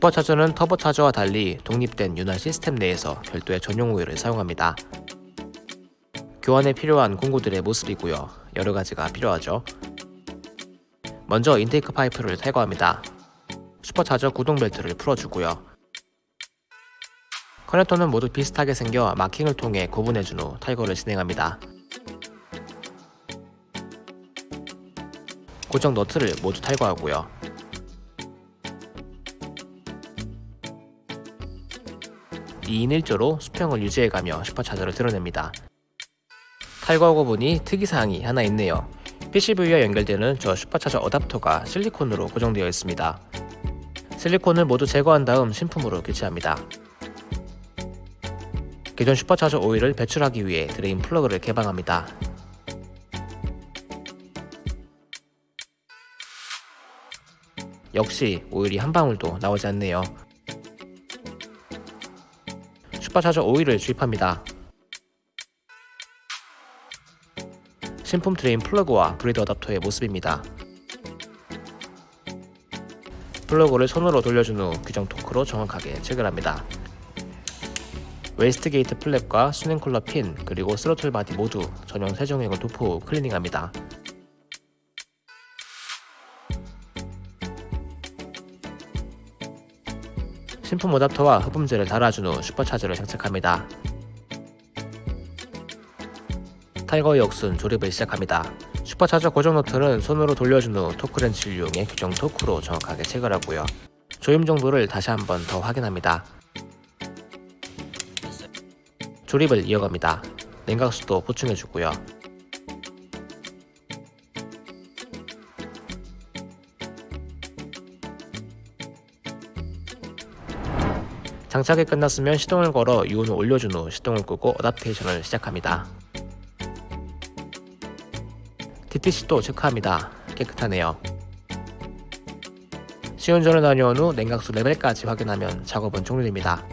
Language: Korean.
슈퍼차저는 터보차저와 달리 독립된 윤활 시스템 내에서 별도의 전용 오일을 사용합니다. 교환에 필요한 공구들의 모습이고요. 여러 가지가 필요하죠. 먼저 intake 파이프를 탈거합니다. 슈퍼차저 구동 벨트를 풀어주고요. 커넥터는 모두 비슷하게 생겨 마킹을 통해 구분해준 후 탈거를 진행합니다. 고정 너트를 모두 탈거하고요. 2인 1조로 수평을 유지해가며 슈퍼차저를 들어냅니다. 탈거하고 보니 특이사항이 하나 있네요. PCV와 연결되는 저 슈퍼차저 어답터가 실리콘으로 고정되어 있습니다. 실리콘을 모두 제거한 다음 신품으로 교체합니다. 기존 슈퍼차저 오일을 배출하기 위해 drain 플러그를 개방합니다. 역시 오일이 한 방울도 나오지 않네요. 슈퍼차저 오일을 주입합니다. 신품 drain 플러그와 breather 어답터의 모습입니다. 플러그를 손으로 돌려준 후 규정 토크로 정확하게 체결합니다. wastegate flap과 수냉 쿨러 핀 그리고 스로틀 바디 모두 전용 세정액을 도포 후 클리닝합니다. 신품 어답터와 흡음재를 달아준 후 슈퍼차저를 장착합니다. 탈거 역순 조립을 시작합니다. 슈퍼차저 고정 너트는 손으로 돌려준 후 토크렌치를 이용해 규정 토크로 정확하게 체결하고요. 조임 정도를 다시 한번 더 확인합니다. 조립을 이어갑니다. 냉각수도 보충해주고요. 장착이 끝났으면 시동을 걸어 유온을 올려준 후 시동을 끄고 어답테이션을 시작합니다. DTC도 체크합니다. 깨끗하네요. 시운전을 다녀온 후 냉각수 레벨까지 확인하면 작업은 종료됩니다.